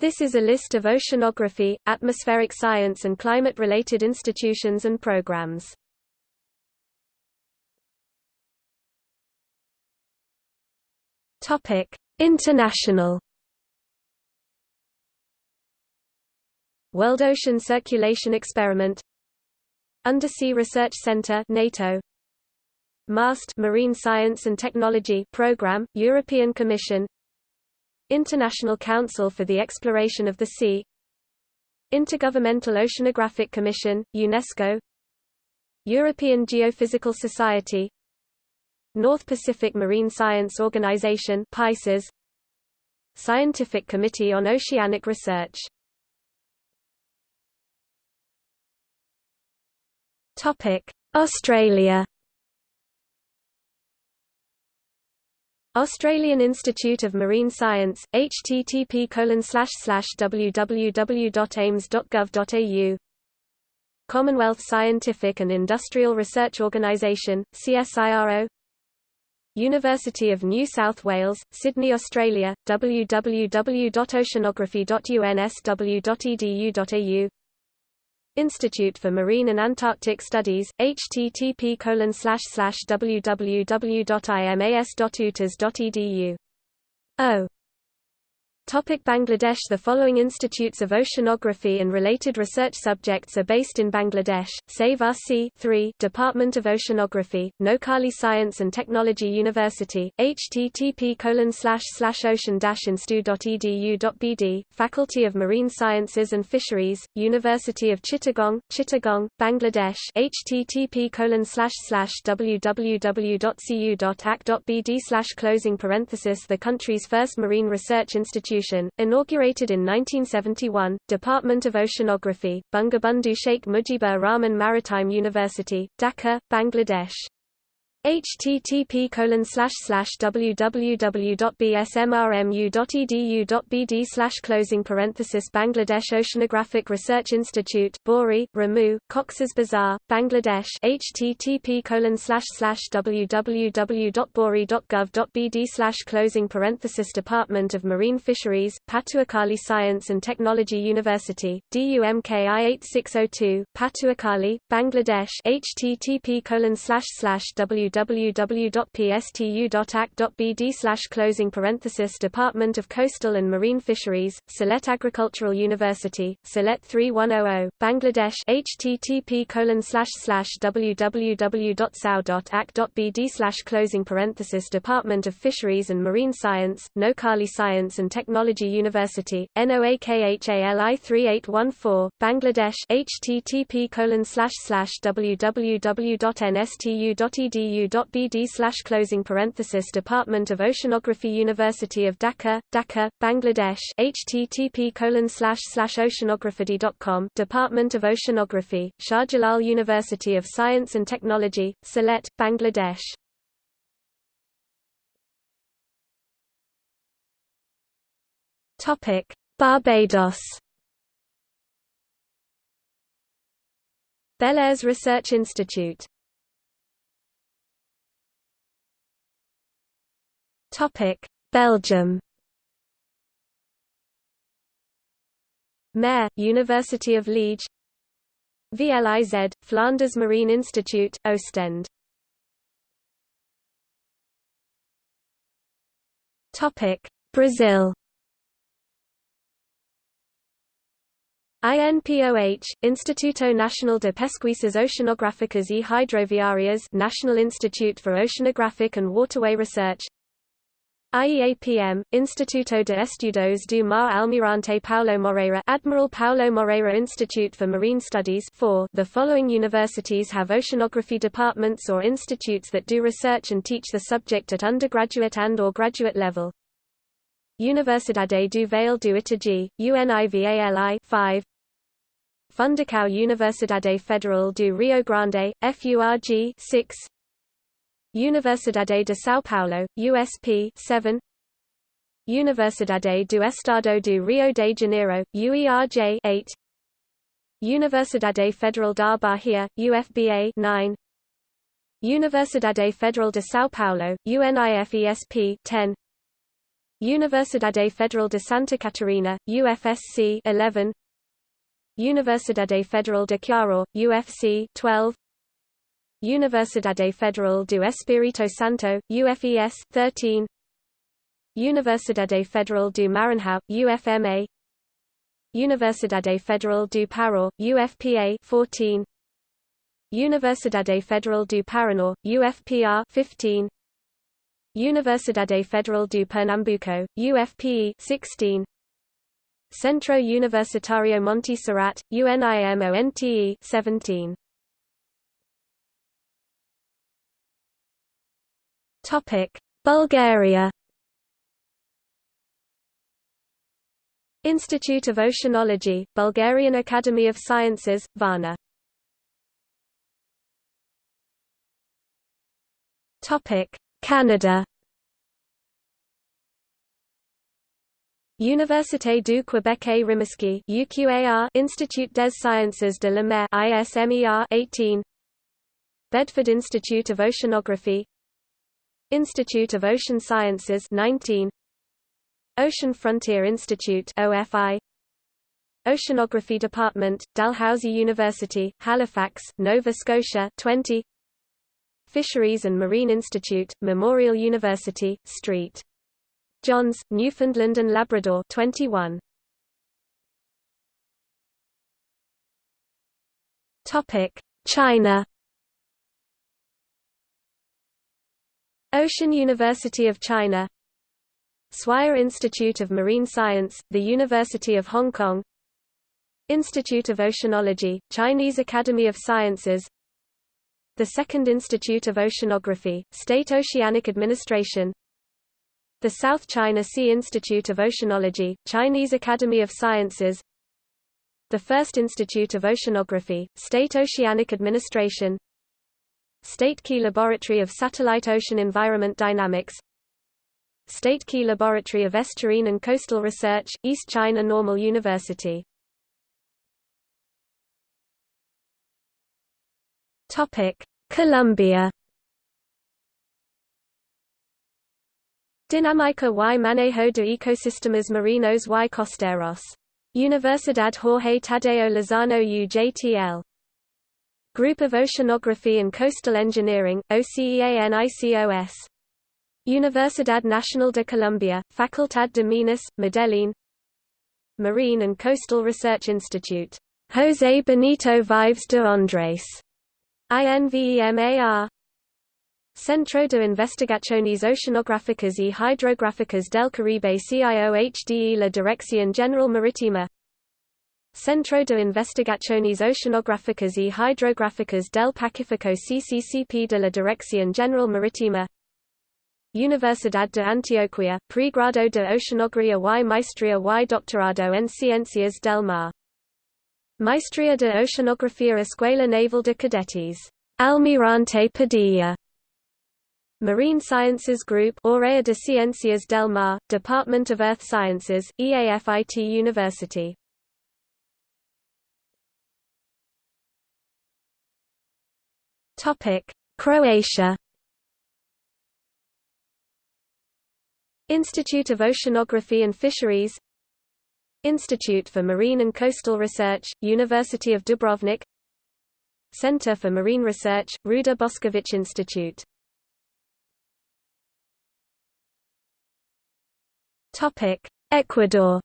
This is a list of oceanography, atmospheric science and climate-related institutions and programs. Topic: International. World Ocean Circulation Experiment. Undersea Research Centre NATO. MAST Marine Science and Technology Programme European Commission International Council for the Exploration of the Sea Intergovernmental Oceanographic Commission UNESCO European Geophysical Society North Pacific Marine Science Organization PICES Scientific Committee on Oceanic Research Australia. Australian Institute of Marine Science, http www.aims.gov.au Commonwealth Scientific and Industrial Research Organisation, CSIRO University of New South Wales, Sydney, Australia, www.oceanography.unsw.edu.au Institute for Marine and Antarctic Studies, http www.imas.utas.edu. Topic Bangladesh. The following institutes of oceanography and related research subjects are based in Bangladesh, Save RC 3 Department of Oceanography, Noakhali Science and Technology University, http ocean-instu.edu.bd, Faculty of Marine Sciences and Fisheries, University of Chittagong, Chittagong, Bangladesh http www.cu.act.bd closing parenthesis The country's first marine research institute institution, inaugurated in 1971, Department of Oceanography, Bangabandhu Sheikh Mujibur Rahman Maritime University, Dhaka, Bangladesh http www.bsmrmu.edu.bd closing parenthesis Bangladesh Oceanographic Research Institute Bori, Ramu, Cox's Bazar, Bangladesh http www.bori.gov.bd closing parenthesis Department of Marine Fisheries, Patuakhali Science and Technology University, DUMKI 8602, Patuakhali, Bangladesh http www www.pstu.act.bd closing parenthesis Department of Coastal and Marine Fisheries, Sylhet Agricultural University, Sylhet 3100, Bangladesh http www.sao.act.bd closing parenthesis Department of Fisheries and Marine Science, Noakhali Science and Technology University, NOAKHALI 3814, Bangladesh http www.nstu.edu edu.bd slash closing parenthesis Department of Oceanography University of Dhaka, Dhaka, Bangladesh http colon slash slash Department of Oceanography, Shah Jalal University of Science and Technology, Sylhet, Bangladesh Topic: Barbados. Bellairs Research Institute Topic: Belgium. Mare, University of Liege. VLIZ, Flanders Marine Institute, Ostend. Topic: Brazil. INPOH, Instituto Nacional de Pesquisas Oceanográficas e Hidroviárias National Institute for Oceanographic and Waterway Research IEAPM, Instituto de Estudos do Mar Almirante Paulo Moreira Admiral Paulo Moreira Institute for Marine Studies 4. The following universities have oceanography departments or institutes that do research and teach the subject at undergraduate and or graduate level. Universidade do Vale do Itajaí, UNIVALI 5. Fundação Universidade Federal do Rio Grande, FURG 6. Universidade de São Paulo, USP 7 Universidade do Estado do Rio de Janeiro, UERJ 8 Universidade Federal da Bahia, UFBA 9 Universidade Federal de São Paulo, UNIFESP 10 Universidade Federal de Santa Catarina, UFSC 11 Universidade Federal de Ceará, UFC 12 Universidade Federal do Espírito Santo, UFES 13 Universidade Federal do Maranhão, UFMA Universidade Federal do Pará, UFPA 14 Universidade Federal do Paraná, UFPR 15 Universidade Federal do Pernambuco, UFPE 16 Centro Universitario Monte Serrat, UNIMONTE 17 Bulgaria Institute of Oceanology, Bulgarian Academy of Sciences, Varna. Canada Université du Québec Rimouski UQAR Institut des Sciences de la Mer ISMER 18 Bedford Institute of Oceanography Institute of Ocean Sciences 19 Ocean Frontier Institute OFI Oceanography Department Dalhousie University Halifax Nova Scotia 20 Fisheries and Marine Institute, Memorial University, St. John's, Newfoundland and Labrador 21. Topic: China. Ocean University of China Swire Institute of Marine Science, the University of Hong Kong Institute of Oceanology, Chinese Academy of Sciences the Second Institute of Oceanography, State Oceanic Administration The South China Sea Institute of Oceanology, Chinese Academy of Sciences The First Institute of Oceanography, State Oceanic Administration State Key Laboratory of Satellite Ocean Environment Dynamics State Key Laboratory of Estuarine and Coastal Research, East China Normal University Colombia. Dinámica y Manejo de Ecosistemas Marinos y Costeros. Universidad Jorge Tadeo Lozano UJTL. Group of Oceanography and Coastal Engineering, OCEANICOS. Universidad Nacional de Colombia, Facultad de Minas, Medellín Marine and Coastal Research Institute. José Benito Vives de Andrés. INVEMAR Centro de Investigaciones Oceanográficas y Hidrográficas del Caribe CIOHDE La Dirección General Marítima Centro de Investigaciones Oceanográficas y Hidrográficas del Pacífico CCCP de la Dirección General Marítima Universidad de Antioquia, Pregrado de Oceanografía y Maestría y Doctorado en Ciencias del Mar Maestría de Oceanografía Escuela Naval de Cadetes. Almirante Padilla. Marine Sciences Group Aurea de Ciencias del Mar, Department of Earth Sciences, EAFIT University. Topic: Croatia. Institute of Oceanography and Fisheries. Institute for Marine and Coastal Research, University of Dubrovnik. Center for Marine Research, Ruđer Boskovic Institute. Ecuador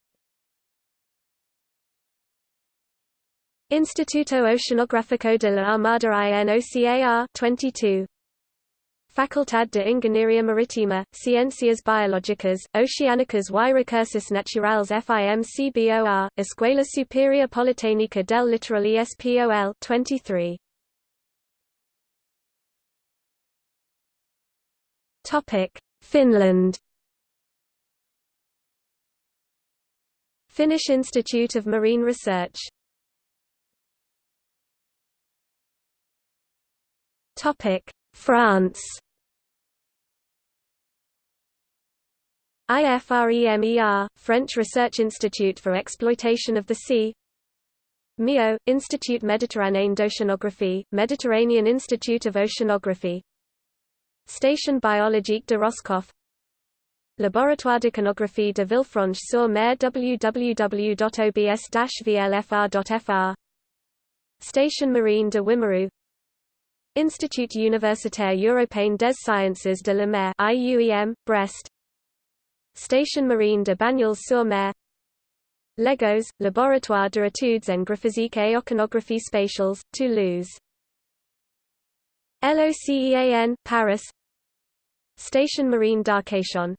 Instituto Oceanográfico de la Armada INOCAR 22 Facultad de Ingeniería Marítima, Ciencias Biológicas, Oceánicas y Recursos Naturales FIMCBOR, Escuela Superior Politécnica del Litoral ESPOL 23. Topic: Finland. Finnish Institute of Marine Research. Topic: France. IFREMER, French Research Institute for Exploitation of the Sea. MEO, Institut Méditerranéen d'Oceanographie, Mediterranean Institute of Oceanography. Station biologique de Roscoff. Laboratoire d'Oceanographie de Villefranche-sur-Mer www.obs-vlfr.fr Station Marine de Wimereux Institut universitaire européen des sciences de la mer IUEM, Brest. Station marine de Banyuls-sur-Mer. Legos, Laboratoire de études en graphique et oceanographie spatiales, Toulouse. LOCEAN, Paris. Station marine d'Arcachon.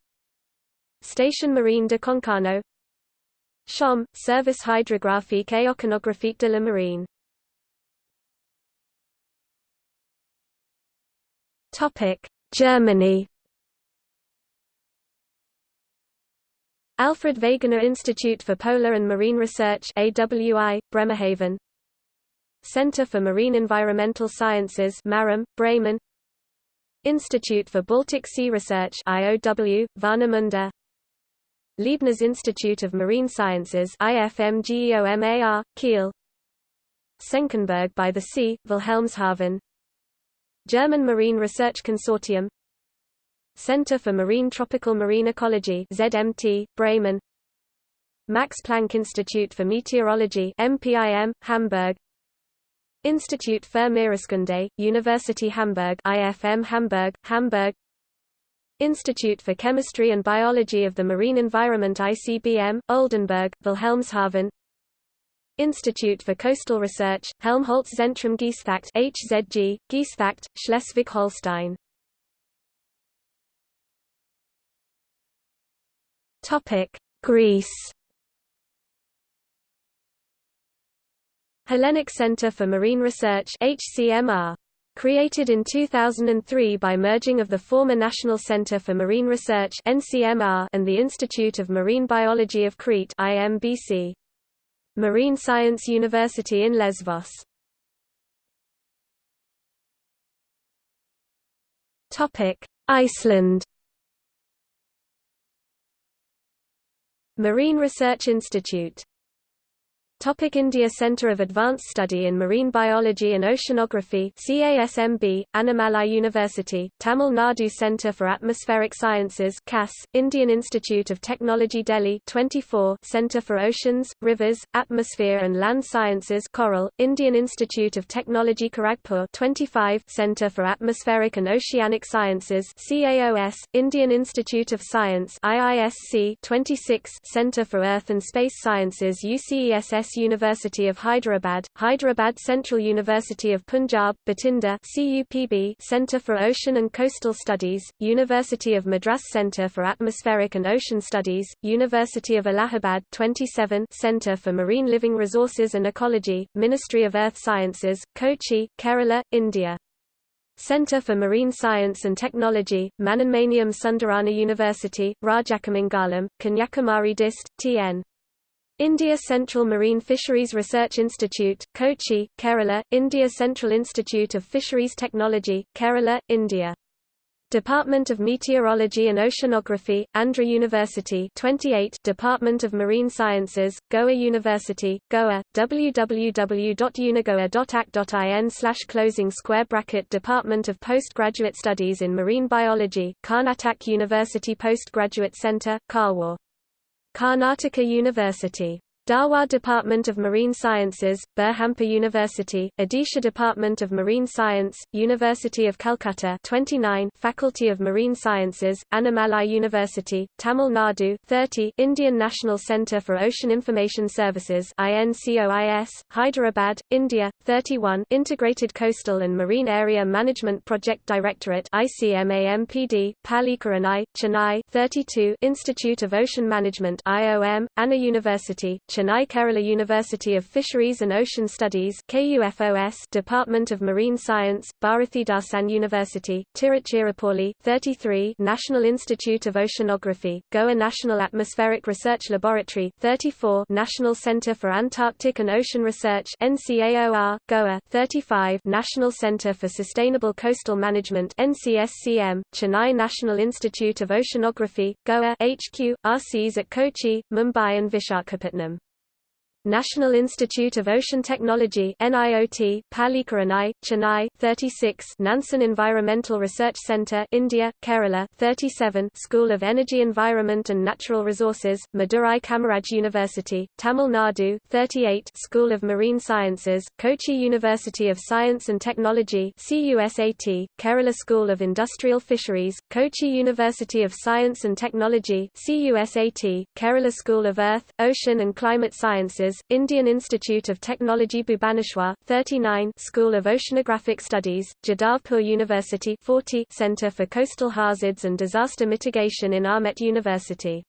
Station marine de Concarneau. SHOM, Service hydrographique et oceanographique de la marine Topic: Germany. Alfred Wegener Institute for Polar and Marine Research AWI, Bremerhaven. Center for Marine Environmental Sciences MARUM, Bremen. Institute for Baltic Sea Research IOW, Warnemünde. Leibniz Institute of Marine Sciences IFMGEOMAR, Kiel. Senckenberg by the Sea, Wilhelmshaven German Marine Research Consortium Center for Marine Tropical Marine Ecology ZMT, Bremen Max Planck Institute for Meteorology MPIM, Hamburg Institut für Meereskunde, University Hamburg IFM Hamburg, Hamburg Institute for Chemistry and Biology of the Marine Environment ICBM, Oldenburg, Wilhelmshaven Institute for Coastal Research, Helmholtz Zentrum Geesthacht HZG, Geesthacht, Schleswig-Holstein. Topic: Greece. Hellenic Center for Marine Research HCMR. Created in 2003 by merging of the former National Center for Marine Research NCMR and the Institute of Marine Biology of Crete IMBC. Marine Science University in Lesvos. Topic: Iceland. Marine Research Institute Topic India Centre of Advanced Study in Marine Biology and Oceanography CASMB, Annamalai University, Tamil Nadu Centre for Atmospheric Sciences CAS, Indian Institute of Technology Delhi 24 Centre for Oceans, Rivers, Atmosphere and Land Sciences Coral, Indian Institute of Technology Kharagpur 25 Centre for Atmospheric and Oceanic Sciences CAOS, Indian Institute of Science IISC 26 Centre for Earth and Space Sciences UCESS University of Hyderabad, Hyderabad Central University of Punjab, Bathinda Center for Ocean and Coastal Studies, University of Madras Center for Atmospheric and Ocean Studies, University of Allahabad 27 Center for Marine Living Resources and Ecology, Ministry of Earth Sciences, Kochi, Kerala, India. Center for Marine Science and Technology, Manonmaniam Sundaranar University, Rajakamangalam, Kanyakumari Dist, T.N. India Central Marine Fisheries Research Institute, Kochi, Kerala, India Central Institute of Fisheries Technology, Kerala, India. Department of Meteorology and Oceanography, Andhra University 28 Department of Marine Sciences, Goa University, Goa, www.unigoa.ac.in slash closing square bracket Department of Postgraduate Studies in Marine Biology, Karnataka University Postgraduate Center, Karwar Karnataka University Dharwad Department of Marine Sciences, Berhampur University, Odisha Department of Marine Science, University of Calcutta 29 Faculty of Marine Sciences, Annamalai University, Tamil Nadu 30 Indian National Centre for Ocean Information Services INCOIS, Hyderabad, India, 31 Integrated Coastal and Marine Area Management Project Directorate ICMAMPD, Pallikaranai, Chennai 32 Institute of Ocean Management IOM, Anna University, Chennai Kerala University of Fisheries and Ocean Studies KUFOS Department of Marine Science, Bharathidasan University, Tiruchirappalli 33 National Institute of Oceanography, Goa National Atmospheric Research Laboratory 34 National Centre for Antarctic and Ocean Research NCAOR, Goa 35 National Centre for Sustainable Coastal Management NCSCM, Chennai National Institute of Oceanography, Goa HQ, RCs at Kochi, Mumbai and Vishakhapatnam National Institute of Ocean Technology NIOT, Pallikaranai, Chennai 36, Nansen Environmental Research Centre India, Kerala 37, School of Energy Environment and Natural Resources, Madurai Kamaraj University, Tamil Nadu 38, School of Marine Sciences, Kochi University of Science and Technology CUSAT, Kerala School of Industrial Fisheries, Kochi University of Science and Technology CUSAT, Kerala School of Earth, Ocean and Climate Sciences Indian Institute of Technology Bhubaneswar, 39 School of Oceanographic Studies, Jadavpur University 40 Center for Coastal Hazards and Disaster Mitigation in Amet University.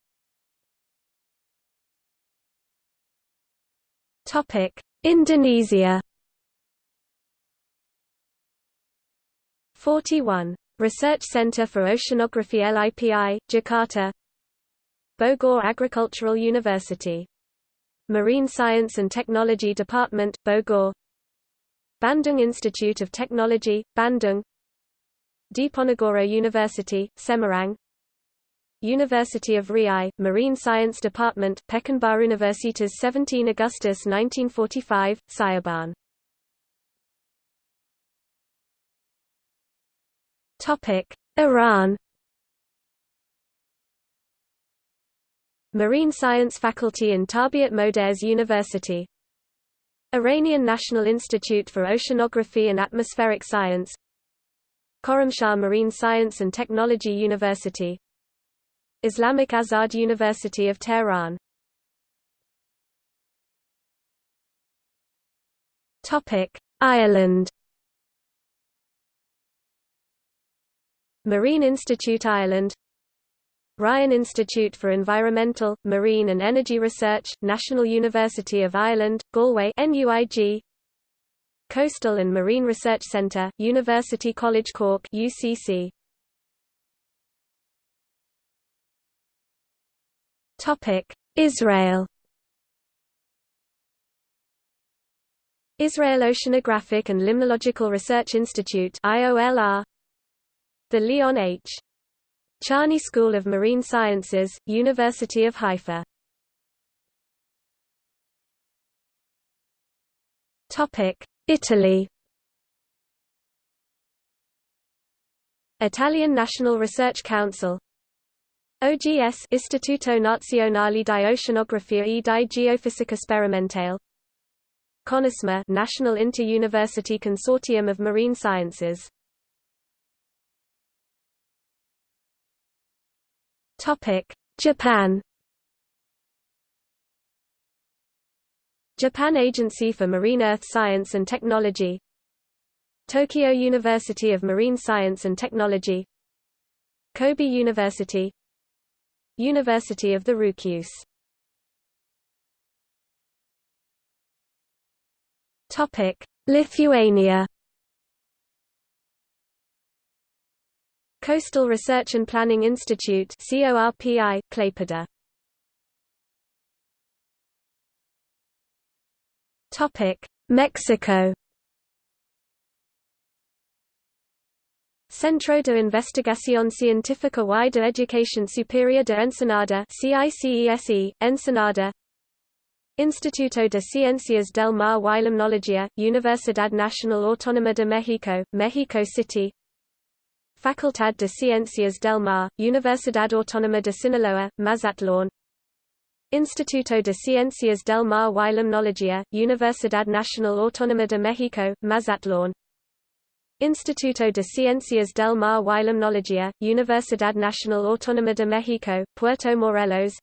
Indonesia 41. Research Center for Oceanography LIPI, Jakarta Bogor Agricultural University Marine Science and Technology Department, Bogor. Bandung Institute of Technology, Bandung. Diponegoro University, Semarang. University of Riau, Marine Science Department, Pekanbaru Universitas 17 Augustus 1945, Cirebon Iran Marine Science Faculty in Tarbiat Modares University. Iranian National Institute for Oceanography and Atmospheric Science. Khorramshahr Marine Science and Technology University. Islamic Azad University of Tehran. Ireland. Marine Institute Ireland Ryan Institute for Environmental, Marine and Energy Research, National University of Ireland, Galway NUIG, Coastal and Marine Research Centre, University College Cork UCC. Israel. Israel Oceanographic and Limnological Research Institute IOLR The Leon H. Charney School of Marine Sciences, University of Haifa. Italy. Italian National Research Council. OGS Istituto Nazionale di Oceanografia e di Geofisica Sperimentale. CONISMA National Inter-University Consortium of Marine Sciences Topic: Japan. Japan Agency for Marine Earth Science and Technology. Tokyo University of Marine Science and Technology. Kobe University. University of the Ryukyus Lithuania Coastal Research and Planning Institute CORPI, Klaipeda. Topic: Mexico. Centro de Investigación Científica y de Educación Superior de Ensenada CICESE, Ensenada Instituto de Ciencias del Mar y Limnología, Universidad Nacional Autónoma de México, Mexico City Facultad de Ciencias del Mar, Universidad Autónoma de Sinaloa, Mazatlán. Instituto de Ciencias del Mar y Limnología, Universidad Nacional Autónoma de México, Mazatlán. Instituto de Ciencias del Mar y Limnología, Universidad Nacional Autónoma de México, Puerto Morelos.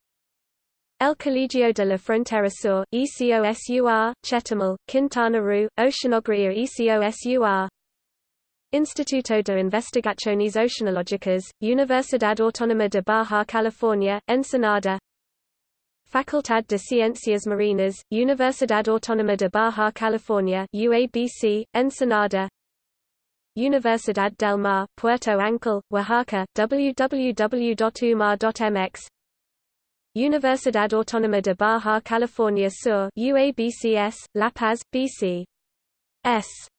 El Colegio de la Frontera Sur, ECOSUR, Chetumal, Quintana Roo, Oceanografía ECOSUR Instituto de Investigaciones Oceanológicas, Universidad Autónoma de Baja California, Ensenada Facultad de Ciencias Marinas, Universidad Autónoma de Baja California UABC, Ensenada Universidad del Mar, Puerto Ancol, Oaxaca, www.umar.mx Universidad Autónoma de Baja California Sur UABCS, La Paz, BC. S.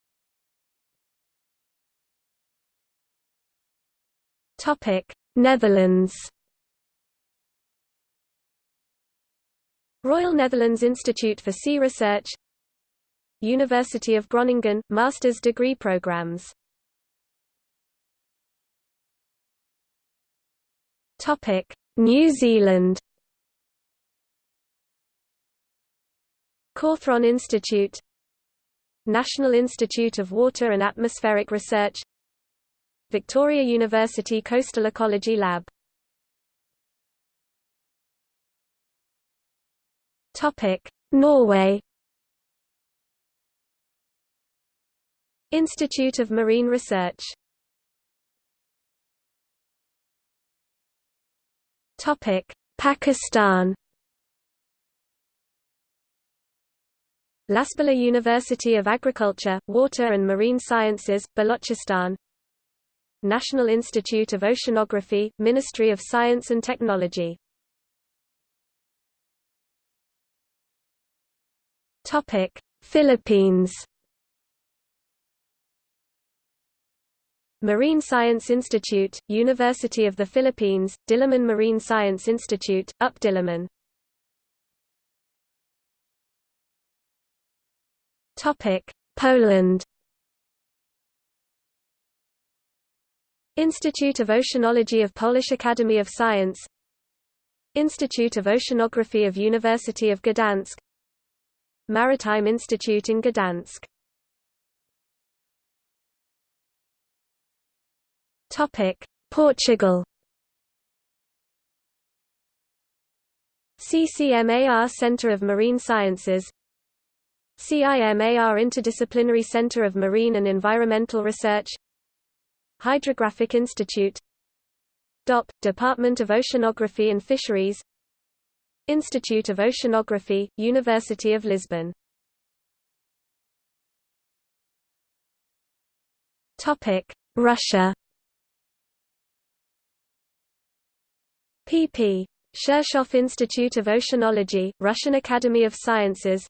Netherlands. Royal Netherlands Institute for Sea Research. University of Groningen – master's degree programs. New Zealand. Cawthron Institute. National Institute of Water and Atmospheric Research Victoria University Coastal Ecology Lab. Topic: Norway. Institute of Marine Research. Topic: Pakistan. Lasbela University of Agriculture, Water and Marine Sciences, Balochistan National Institute of Oceanography, Ministry of Science and Technology. Topic: Philippines. Marine Science Institute, University of the Philippines, Diliman Marine Science Institute, UP Diliman. Topic: Poland Institute of Oceanology of Polish Academy of Science. Institute of Oceanography of University of Gdansk Maritime Institute in Gdansk Topic: Portugal. CCMAR Centre of Marine Sciences. CIMAR Interdisciplinary Center of Marine and Environmental Research Hydrographic Institute. DOP, Department of Oceanography and Fisheries. Institute of Oceanography, University of Lisbon. Russia. Pp. Shirshov Institute of Oceanology, Russian Academy of Sciences.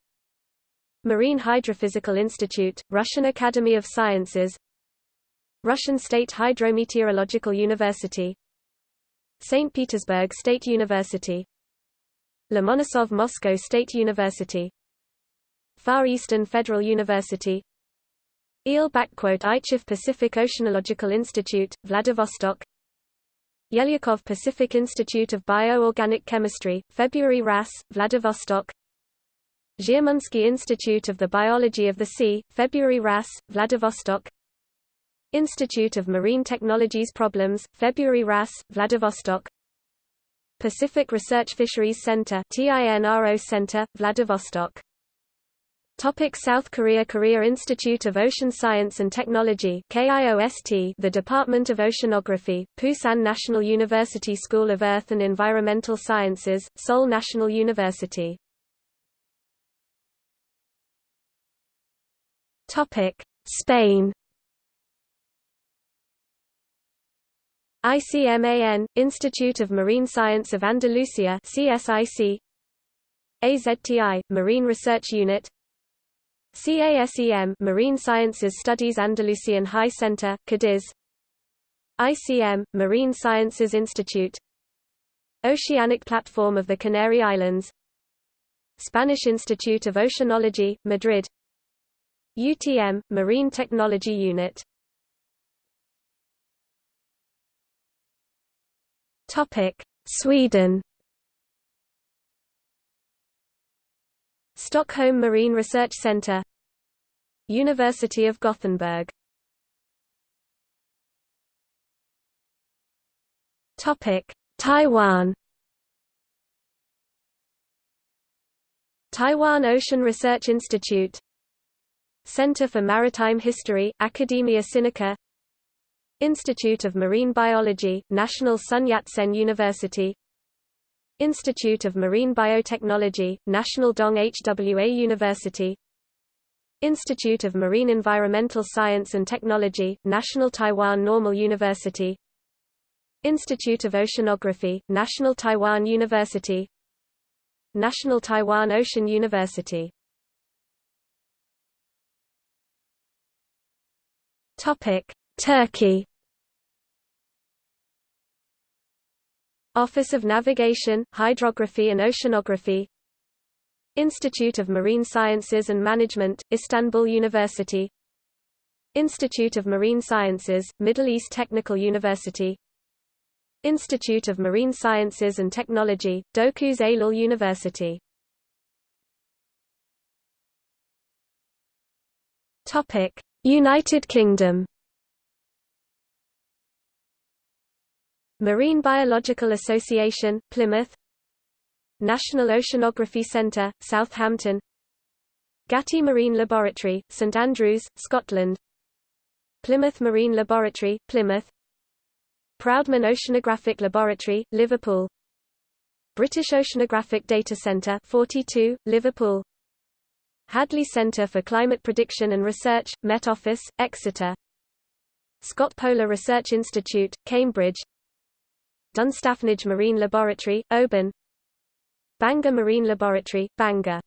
Marine Hydrophysical Institute, Russian Academy of Sciences Russian State Hydrometeorological University St. Petersburg State University Lomonosov Moscow State University Far Eastern Federal University Eel Ichif Pacific Oceanological Institute, Vladivostok Yelyakov Pacific Institute of Bioorganic Chemistry, February RAS, Vladivostok Zhirmunsky Institute of the Biology of the Sea, February RAS, Vladivostok Institute of Marine Technologies Problems, February RAS, Vladivostok. Pacific Research Fisheries Center TINRO Center, Vladivostok. Topic South Korea Korea Institute of Ocean Science and Technology KIOST The Department of Oceanography, Pusan National University School of Earth and Environmental Sciences, Seoul National University. Topic Spain ICMAN, Institute of Marine Science of Andalusia CSIC AZTI, Marine Research Unit. CASEM Marine Sciences Studies Andalusian High Center, Cadiz. ICM, Marine Sciences Institute. Oceanic Platform of the Canary Islands. Spanish Institute of Oceanology, Madrid. UTM, Marine Technology Unit Sweden. Stockholm Marine Research Centre University of Gothenburg. Taiwan. Taiwan Ocean Research Institute. Center for Maritime History, Academia Sinica Institute of Marine Biology, National Sun Yat-sen University. Institute of Marine Biotechnology, National Dong Hwa University. Institute of Marine Environmental Science and Technology, National Taiwan Normal University. Institute of Oceanography, National Taiwan University. National Taiwan Ocean University. Turkey Office of Navigation, Hydrography and Oceanography Institute of Marine Sciences and Management, Istanbul University Institute of Marine Sciences, Middle East Technical University Institute of Marine Sciences and Technology, Dokuz Eylül University. United Kingdom Marine Biological Association, Plymouth. National Oceanography Centre, Southampton. Gatty Marine Laboratory, St Andrews, Scotland. Plymouth Marine Laboratory, Plymouth. Proudman Oceanographic Laboratory, Liverpool. British Oceanographic Data Centre 42, Liverpool. Hadley Centre for Climate Prediction and Research, Met Office, Exeter. Scott Polar Research Institute, Cambridge Dunstaffnage Marine Laboratory, Oban. Bangor Marine Laboratory, Bangor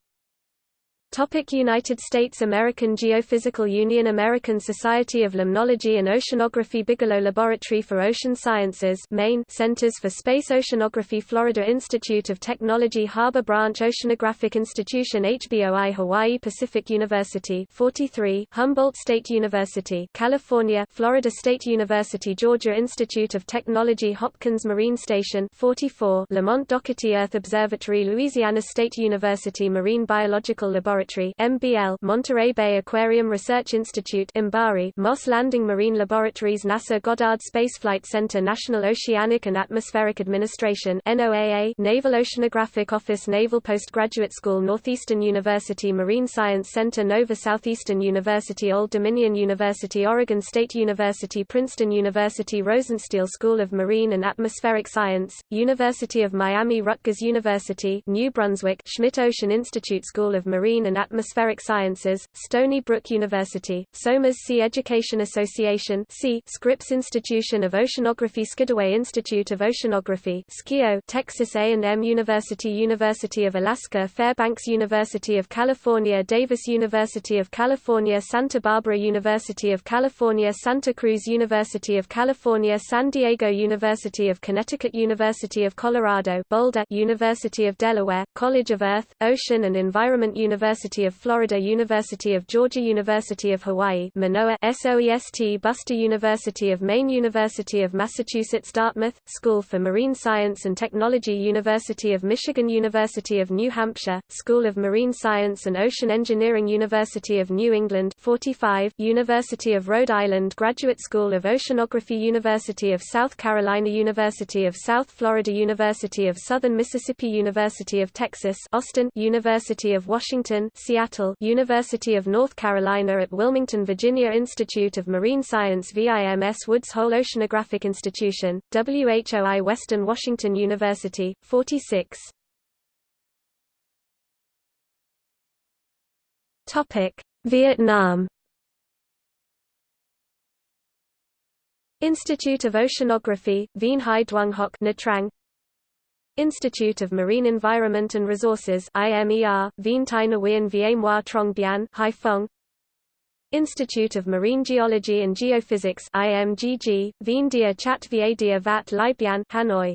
Topic United States American Geophysical Union American Society of Limnology and Oceanography Bigelow Laboratory for Ocean Sciences Maine Centers for Space Oceanography Florida Institute of Technology Harbor Branch Oceanographic Institution HBOI Hawaii Pacific University 43 Humboldt State University California Florida State University Georgia Institute of Technology Hopkins Marine Station 44 Lamont Doherty Earth Observatory Louisiana State University Marine Biological Laboratory Laboratory MBL Monterey Bay Aquarium Research Institute MBARI Moss Landing Marine Laboratories NASA Goddard Space Flight Center National Oceanic and Atmospheric Administration NOAA Naval Oceanographic Office Naval Postgraduate School Northeastern University Marine Science Center Nova Southeastern University Old Dominion University Oregon State University Princeton University Rosenstiel School of Marine and Atmospheric Science, University of Miami Rutgers University New Brunswick Schmidt Ocean Institute School of Marine and Atmospheric Sciences, Stony Brook University, Somers Sea Education Association. Scripps Institution of Oceanography Skidaway Institute of Oceanography SKIO, Texas A&M University University of Alaska Fairbanks University of California Davis University of California Santa Barbara University of California Santa Cruz University of California San Diego University of Connecticut University of Colorado Boulder University of Delaware, College of Earth, Ocean and Environment University University of Florida University of Georgia University of Hawaii Manoa SOEST Buster University of Maine University of Massachusetts Dartmouth, School for Marine Science and Technology University of Michigan University of New Hampshire, School of Marine Science and Ocean Engineering University of New England 45, University of Rhode Island Graduate School of Oceanography University of South Carolina University of South Florida University of Southern Mississippi University of Texas Austin University of Washington Seattle University of North Carolina at Wilmington Virginia Institute of Marine Science VIMS Woods Hole Oceanographic Institution, WHOI Western Washington University, 46 Vietnam. Institute of Oceanography, Vien Hai Duong Hoc Nha Trang Institute of Marine Environment and Resources IMER, Vien Tai Nguyen Vie Moi Trong Bien, Haiphong Institute of Marine Geology and Geophysics IMGG, Vien Dia Chat Vie Dia Vat Lai Bien, Hanoi